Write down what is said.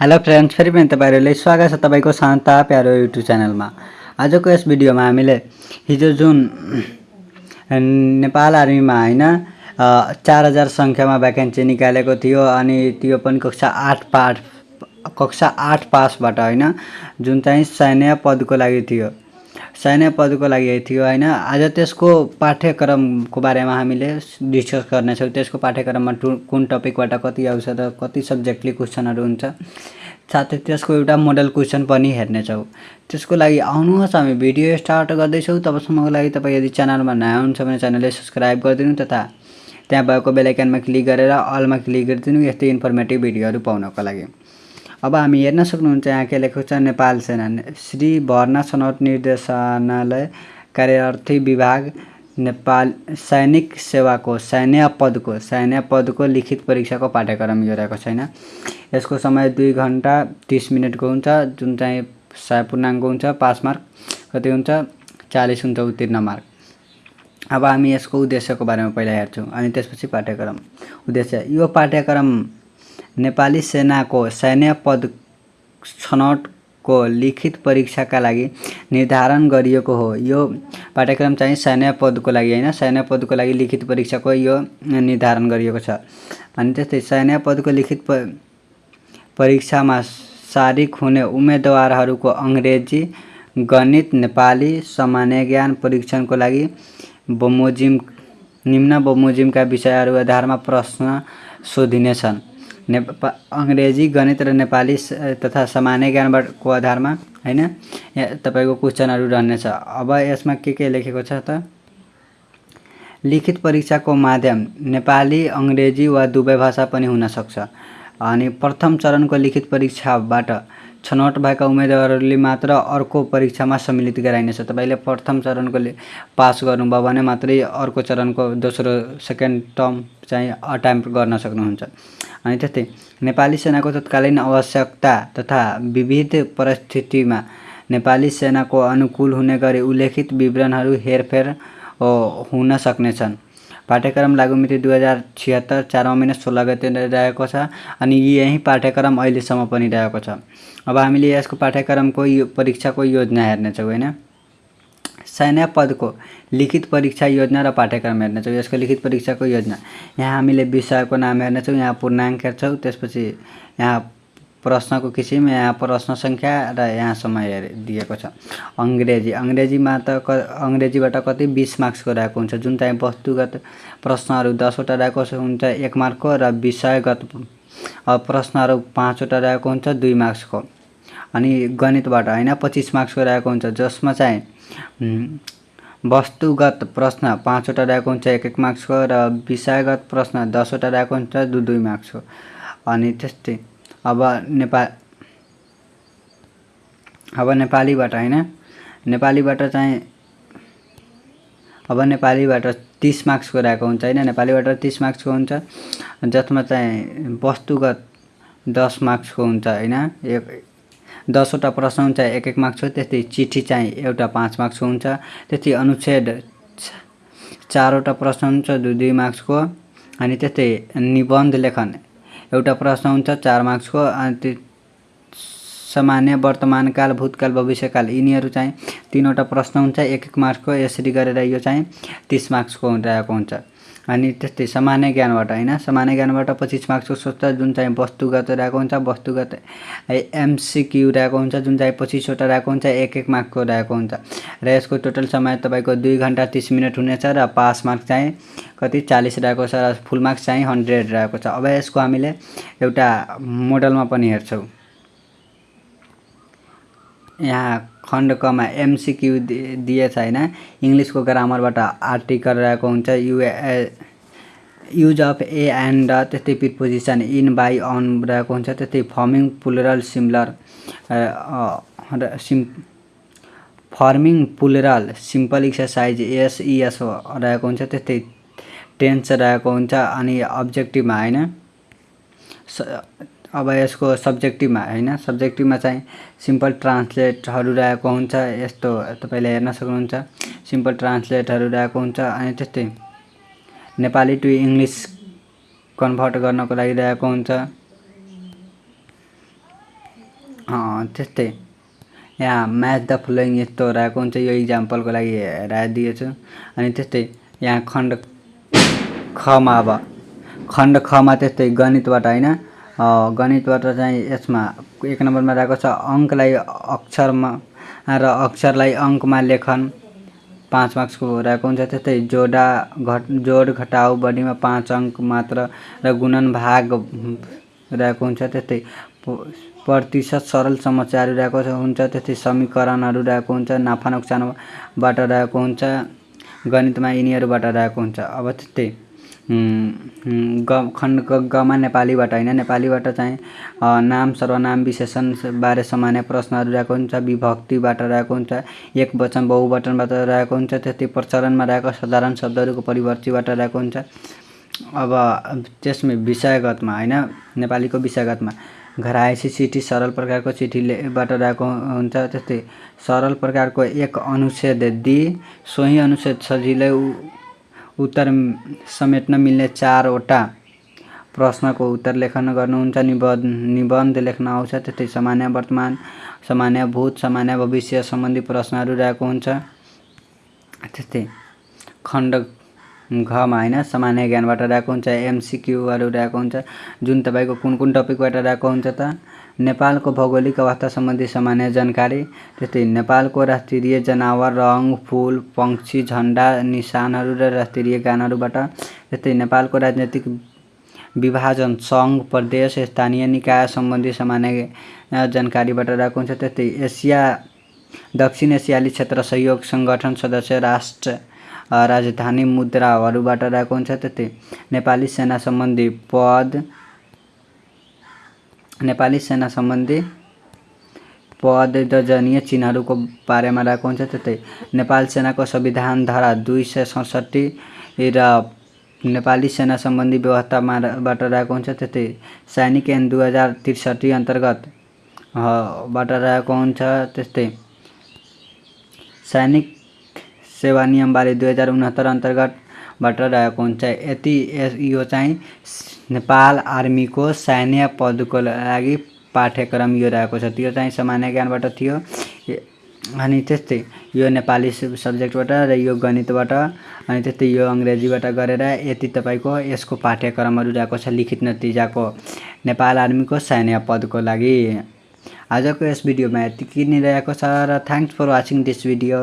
Hello friends फेरि पनि तपाईँहरूले स्वागत छ तपाईँको शान्ता प्यारो युट्युब च्यानलमा आजको यस भिडियोमा हामीले हिजो जुन नेपाल आर्मीमा होइन चार हजार सङ्ख्यामा भ्याकेन्सी निकालेको थियो अनि त्यो पनि कक्षा आठ पाठ कक्षा आठ पासबाट होइन जुन चाहिँ सैन्य पदको लागि थियो। सैन्य पदको लागि थियो होइन? आज त्यसको पाठ्यक्रमको बारेमा हामीले डिस्कस गर्नेछौँ। त्यसको पाठ्यक्रममा टु कुन टपिकबाट कति आउँछ र कति सब्जेक्टली क्वेसनहरू हुन्छ। साथै त्यसको एउटा मोडल क्वेसन पनि हेर्नेछौँ। त्यसको लागि आउनुहोस् हामी भिडियो स्टार्ट गर्दैछौँ। तबसम्मको लागि तपाईँ यदि च्यानलमा नयाँ हुनुहुन्छ भने च्यानललाई सब्सक्राइब गरिदिनु तथा त्यहाँ भएको बेलायकनमा क्लिक गरेर अलमा क्लिक गरिदिनु। यस्तै इन्फर्मेटिभ भिडियोहरू पाउनको लागि। अब हामी हेर्न सक्नुहुन्छ यहाँ के लेखेको छ नेपाल सेना। श्री भर्ना छनौट निर्देशनालय कार्यार्थी विभाग नेपाल सैनिक सेवाको सैन्य पदको सैन्य पदको लिखित परीक्षाको पाठ्यक्रम यो रहेको छैन। यसको समय दुई घन्टा तिस मिनटको हुन्छ जुन चाहिँ सय पूर्णाङ्क हुन्छ पास मार्क। कति हुन्छ? चालिस हुन्छ उत्तीर्ण मार्क। अब हामी यसको उद्देश्यको बारेमा पहिला हेर्छौँ अनि त्यसपछि पाठ्यक्रम। उद्देश्य यो पाठ्यक्रम नेपाली सेनाको सैन्य पद छनौटको लिखित परीक्षाका लागि निर्धारण गरिएको हो। यो पाठ्यक्रम चाहिँ सैन्य पदको लागि होइन। सैन्य पदको लागि लिखित परीक्षाको यो निर्धारण गरिएको छ। अनि त्यस्तै सैन्य पदको लिखित परीक्षामा सारिक हुने उम्मेदवारहरूको अङ्ग्रेजी गणित नेपाली सामान्य ज्ञान परीक्षणको लागि बमोजिम निम्न बमोजिमका विषयहरू आधारमा प्रश्न सोधिनेछन्। नेपा अङ्ग्रेजी गणित र नेपाली तथा सामान्य ज्ञानबाटको आधारमा होइन? तपाईँको क्वेसनहरू रहनेछ अब यसमा के के लेखेको छ त? लिखित परीक्षाको माध्यम नेपाली अङ्ग्रेजी वा दुवै भाषा पनि हुनसक्छ अनि प्रथम चरणको लिखित परीक्षाबाट छनौट भएका उम्मेदवारहरूले मात्र अर्को परीक्षामा सम्मिलित गराइनेछ। तपाईँले प्रथम चरणको पास गर्नुभयो भने मात्रै अर्को चरणको दोस्रो सेकेन्ड टर्म चाहिँ अटेम्प गर्न सक्नुहुन्छ। अनि त्यस्तै नेपाली सेनाको तत्कालीन आवश्यकता तथा विविध परिस्थितिमा नेपाली सेनाको अनुकूल हुने गरी उल्लेखित विवरणहरू हेरफेर हुन सक्नेछन्। पाठ्यक्रम लागु मिति दुई हजार छिहत्तर चारमा महिना सोह्र गते रहेको छ अनि यही पाठ्यक्रम अहिलेसम्म पनि रहेको छ। अब हामीले यसको पाठ्यक्रमको यो परीक्षाको योजना हेर्नेछौँ होइन? सैन्य पदको लिखित परीक्षा योजना र पाठ्यक्रम हेर्नेछौँ यसको लिखित परीक्षाको योजना। यहाँ हामीले विषयको नाम हेर्नेछौँ यहाँ पूर्णाङ्क हेर्छौँ त्यसपछि यहाँ प्रश्नको किसिम यहाँ प्रश्न सङ्ख्या र यहाँ समय दिएको छ। अङ्ग्रेजी अङ्ग्रेजीमा त क अङ्ग्रेजीबाट कति बिस मार्क्सको रहेको हुन्छ? जुन चाहिँ वस्तुगत प्रश्नहरू दसवटा रहेको हुन्छ एक मार्कको र विषयगत प्रश्नहरू पाँचवटा रहेको हुन्छ दुई मार्क्सको। अनि गणितबाट होइन पच्चिस मार्क्सको रहेको हुन्छ। जसमा चाहिँ वस्तुगत प्रश्न पाँचवटा रहेको हुन्छ एक एक मार्क्सको र विषयगत प्रश्न दसवटा रहेको हुन्छ दुई दुई मार्क्सको। अनि त्यस्तै अब नेपाल अब नेपालीबाट होइन नेपालीबाट चाहिँ अब नेपालीबाट तिस मार्क्सको रहेको हुन्छ होइन नेपालीबाट तिस मार्क्सको हुन्छ जसमा चाहिँ वस्तुगत दस मार्क्सको हुन्छ होइन एक दसवटा प्रश्न हुन्छ एक एक मार्क्सको त्यस्तै चिठी चाहिँ एउटा पाँच मार्क्सको हुन्छ त्यस्तै अनुच्छेद चारवटा प्रश्न हुन्छ दुई दुई मार्क्सको अनि त्यस्तै निबन्ध लेखन एउटा प्रश्न हुन्छ चार मार्क्सको अनि सामान्य वर्तमानकाल भूतकाल भविष्यकाल यिनीहरू चाहिँ तिनवटा प्रश्न हुन्छ एक एक मार्क्सको यसरी गरेर यो चाहिँ तिस मार्क्सको रहेको हुन्छ। अनि त्यस्तै सामान्य ज्ञानबाट होइन? सामान्य ज्ञानबाट पच्चिस मार्क्सको सोध्छ जुन चाहिँ वस्तुगत रहेको हुन्छ वस्तुगत एमसिक्यु रहेको हुन्छ जुन चाहिँ पच्चिसवटा रहेको हुन्छ एक एक मार्क्सको रहेको हुन्छ। र यसको टोटल समय तपाईँको दुई घन्टा तिस मिनट हुनेछ र पास मार्क्स चाहिँ कति? चालिस रहेको छ र फुल मार्क्स चाहिँ हन्ड्रेड रहेको छ। अब यसको हामीले एउटा मोडलमा पनि हेर्छौँ। यहाँ खण्ड कमा एमसिक्यु दिएछ होइन इङ्ग्लिसको ग्रामरबाट आर्टिकल रहेको हुन्छ। युए युज अफ ए एन्ड त्यस्तै प्रिपोजिसन इन बाई अन रहेको हुन्छ। त्यस्तै फर्मिङ पुलरल सिम्लर सिम् फर्मिङ पुलरल सिम्पल एक्सर्साइज एसइएस रहेको हुन्छ। त्यस्तै टेन्स रहेको हुन्छ। अनि अब्जेक्टिभमा होइन। अब यसको सब्जेक्टिभमा होइन? सब्जेक्टिभमा चाहिँ सिम्पल ट्रान्सलेटहरू रहेको हुन्छ। यस्तो तपाईँले हेर्न सक्नुहुन्छ। सिम्पल ट्रान्सलेटहरू रहेको हुन्छ अनि त्यस्तै नेपाली टु इङ्ग्लिस कन्भर्ट गर्नको लागि रहेको हुन्छ। त्यस्तै यहाँ म्याच द फ्लोइङ यस्तो रहेको हुन्छ। यो इक्जाम्पलको लागि हेराइदिएको छु। अनि त्यस्तै यहाँ खण्ड खमा अब खण्ड खमा त्यस्तै गणितबाट होइन? गणितबाट चाहिँ यसमा एक नम्बरमा रहेको छ अङ्कलाई अक्षरमा र अक्षरलाई अङ्कमा लेखन। पाँच मार्क्सको रहेको हुन्छ त्यस्तै जोडा घट जोड घटाउ बढीमा पाँच अङ्क मात्र र गुणन भाग रहेको हुन्छ त्यस्तै प्रतिशत सरल समस्याहरू रहेको हुन्छ त्यस्तै समीकरणहरू रहेको हुन्छ नाफा नोक्सानबाट रहेको हुन्छ गणितमा यिनीहरूबाट रहेको हुन्छ अब त्यस्तै। ग खण्ड गमा नेपालीबाट होइन? नेपालीबाट चाहिँ नाम सर्वनाम विशेषण बारे सामान्य प्रश्नहरू रहेको हुन्छ विभक्तिबाट रहेको हुन्छ एक वचन बहुवचनबाट रहेको हुन्छ त्यस्तै प्रचलनमा रहेको साधारण शब्दहरूको परिवर्तीबाट रहेको हुन्छ। अब त्यसमा विषयगतमा होइन नेपालीको विषयगतमा घर आएपछि चिठी सरल प्रकारको चिठीलेबाट रहेको हुन्छ त्यस्तै सरल प्रकारको एक अनुच्छेद दिई सोही अनुच्छेद सजिलै उत्तर समेट्न मिल्ने चारवटा प्रश्नको उत्तर लेखन गर्नुहुन्छ। निबन्ध निबन्ध लेख्न आउँछ त्यस्तै सामान्य वर्तमान सामान्य भूत सामान्य भविष्य सम्बन्धी प्रश्नहरू रहेको हुन्छ। त्यस्तै खण्ड घमा होइन सामान्य ज्ञानबाट रहेको हुन्छ एमसिक्यूहरू रहेको हुन्छ जुन तपाईँको कुन कुन टपिकबाट रहेको हुन्छ त? नेपालको भौगोलिक अवस्था सम्बन्धी सामान्य जानकारी त्यस्तै नेपालको राष्ट्रिय जनावर रङ फुल पक्षी झन्डा निशानहरू र राष्ट्रिय गानहरूबाट त्यस्तै नेपालको राजनैतिक विभाजन सङ्घ प्रदेश स्थानीय निकाय सम्बन्धी सामान्य जानकारीबाट रहेको हुन्छ त्यस्तै एसिया दक्षिण एसियाली क्षेत्र सहयोग सङ्गठन सदस्य राष्ट्र राजधानी मुद्राहरूबाट रहेको हुन्छ। त्यस्तै नेपाली सेना सम्बन्धी पद नेपाली सेना सम्बन्धी पद दर्जनीय चिन्हहरूको बारेमा रहेको हुन्छ। त्यस्तै नेपाल सेनाको संविधान धारा दुई सय सडसट्ठी र नेपाली सेना सम्बन्धी व्यवस्थामा बाट रहेको हुन्छ। त्यस्तै सैनिक ऐन दुई हजार त्रिसठी अन्तर्गत बाट रहेको हुन्छ। त्यस्तै सैनिक सेवा नियमबारे दुई हजार उनहत्तर अन्तर्गतबाट रहेको हुन्छ। यति यो चाहिँ नेपाल आर्मीको सैन्य पदको लागि पाठ्यक्रम यो रहेको छ। त्यो चाहिँ सामान्य ज्ञानबाट थियो। अनि त्यस्तै यो नेपाली सब- सब्जेक्टबाट र यो गणितबाट अनि त्यस्तै यो अङ्ग्रेजीबाट गरेर यति तपाईँको यसको पाठ्यक्रमहरू रहेको छ लिखित नतिजाको नेपाल आर्मीको सैन्य पदको लागि। आजको यस भिडियोमा यति नै रहेको छ र thanks for watching this video